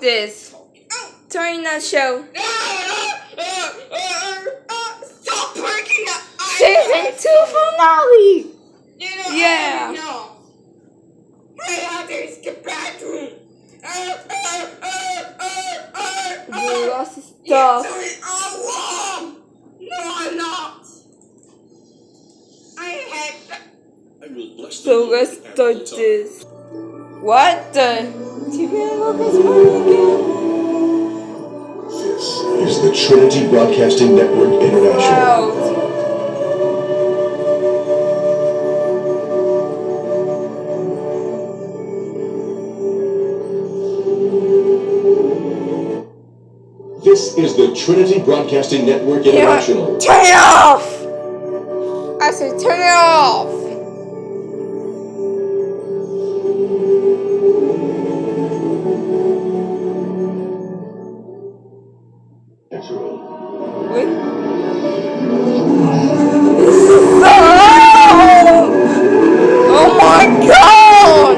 this Torina show. Stop barking up. Season 2 finale! You know, yeah. My others get back to. You lost stuff. Yes, I'm. No, I'm not. I have. So let's do this. What the? TV network is running again. This is the Trinity Broadcasting Network International. Wow. This is the Trinity Broadcasting Network You know what? International. Turn it off. I said turn it off. God!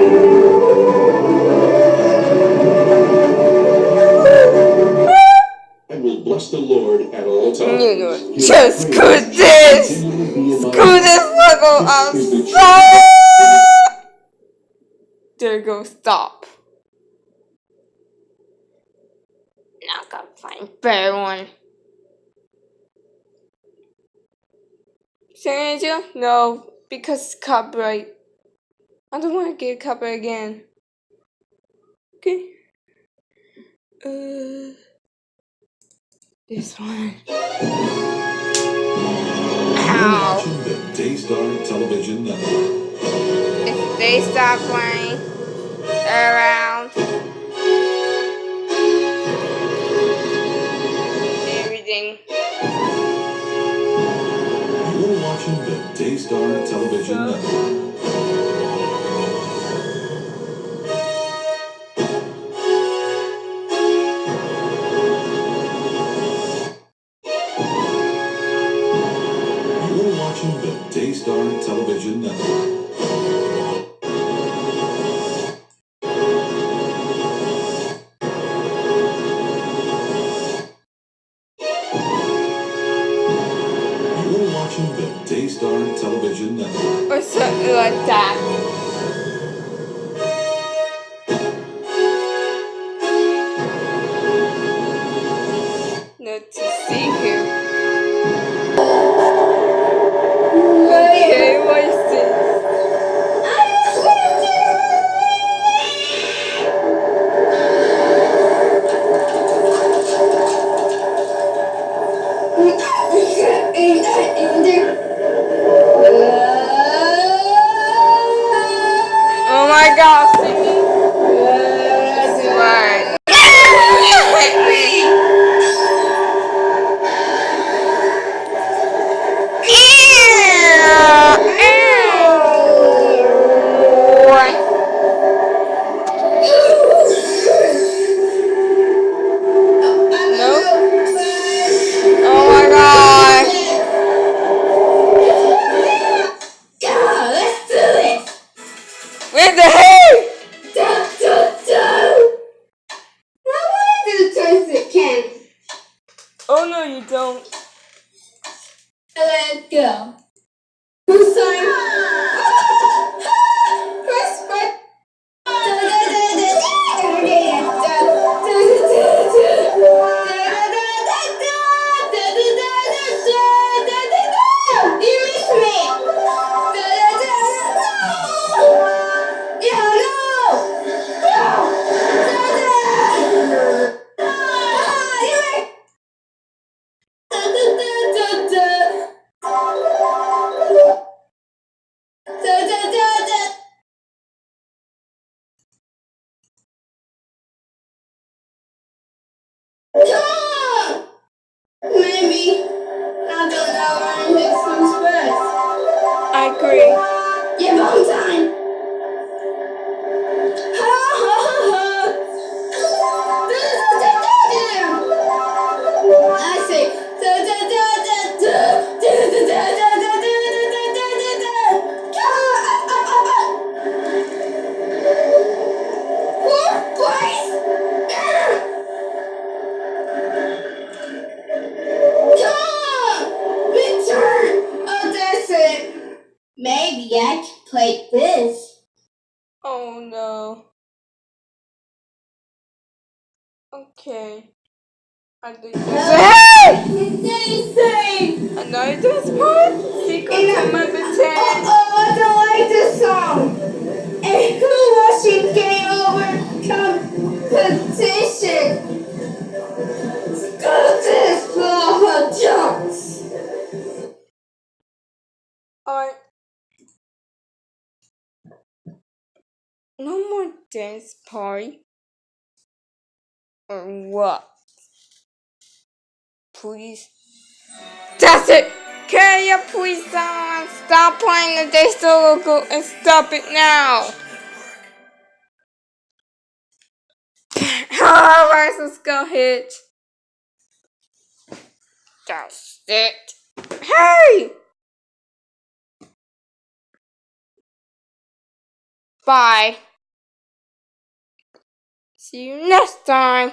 I will bless the Lord at all times. His just screw this! Screw this level of This is stop! There goes stop. Now I gotta find better one. San Angel? No, because copyright. I don't want to get copyright again. Okay. Uh, this one. You're Ow. watching the Daystar Television Network. If they stop playing watching the Daystar Television Network. You're watching the Daystar Television Network. Or something like that. Oh no, you don't. Let's go. Who's sign? Mercury. Yeah, yet played this. Oh no. Okay. I think. Dance party. Or what? Please. That's it! Can you please someone stop playing Daystar logo and stop it now? Alright, let's go hit. That's it. Hey! Bye. See you next time.